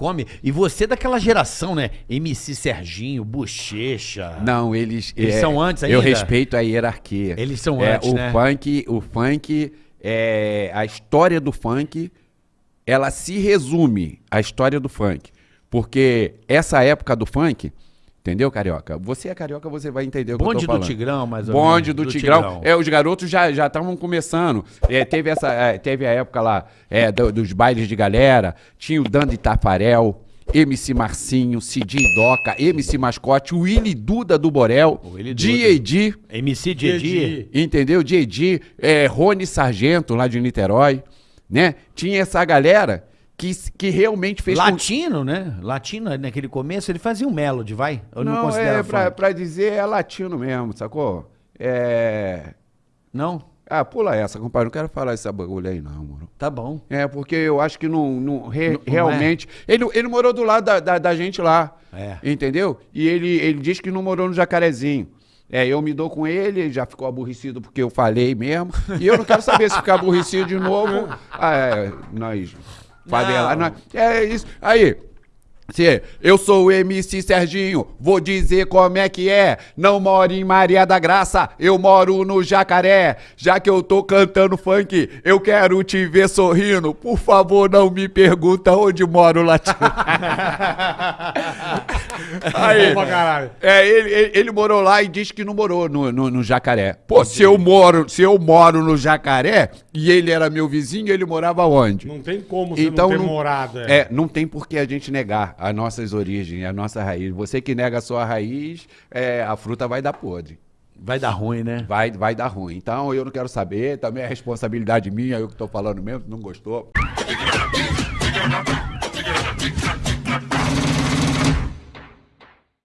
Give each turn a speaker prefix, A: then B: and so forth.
A: come. E você é daquela geração, né? MC Serginho, Bochecha.
B: Não, eles.
A: Eles
B: é,
A: são antes
B: Eu
A: ainda?
B: respeito a hierarquia.
A: Eles são
B: É,
A: antes,
B: o
A: né?
B: funk, o funk, é, a história do funk, ela se resume à história do funk. Porque essa época do funk, entendeu, Carioca? Você é carioca, você vai entender o que eu
A: Bonde
B: tô
A: do
B: falando.
A: Tigrão, mais ou
B: Bonde
A: menos.
B: do, Tigrão. É, os garotos já já estavam começando. É, teve, essa, é, teve a época lá é, do- dos bailes de galera. Tinha o Dando Tafarel, MC Marcinho, Cid Doca, MC Mascote, o Willy Duda do Borel. D.A.D.,
A: MC Didi.
B: entendeu? D.A.D., é, Rony Sargento, lá de Niterói, né? Tinha essa galera que, que realmente fez... com-
A: Latino, né? Latino, naquele começo, ele fazia um melody, vai? Eu não,
B: Não,
A: considero
B: é, pra, dizer, é latino mesmo, sacou? É...
A: Não?
B: Ah, pula essa, compadre. Não quero falar esse bagulho aí, não, mano.
A: Tá bom.
B: É, porque eu acho que não, não- re-
A: Não- é?
B: realmente. Ele, ele morou do lado da, da, da gente lá.
A: É.
B: Entendeu? E ele, ele diz que não morou no jacarezinho. É, eu me dou com ele, ele já ficou aborrecido porque eu falei mesmo. E eu não quero saber se ficar aborrecido de novo. Ah, é, nós. Favela. É isso. Aí. Se eu sou o MC Serginho, vou dizer como é que é. Não moro em Maria da Graça, eu moro no Jacaré. Já que eu tô cantando funk, eu quero te ver sorrindo. Por favor, não me pergunta onde moro latino. Aí, é, ele, ele, ele morou lá e diz que não morou no, no, no Jacaré. Pô, se eu, moro, se eu moro no Jacaré e ele era meu vizinho, ele morava onde?
C: Não tem como você não ter morado.
B: É, não tem por que a gente negar as nossas origens, a nossa raiz. Você que nega a sua raiz, é, a fruta vai dar podre.
A: Vai dar ruim, né?
B: Vai, vai dar ruim. Então eu não quero saber, também é responsabilidade minha, eu que tô falando mesmo, não gostou.